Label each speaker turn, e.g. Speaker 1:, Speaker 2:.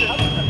Speaker 1: City.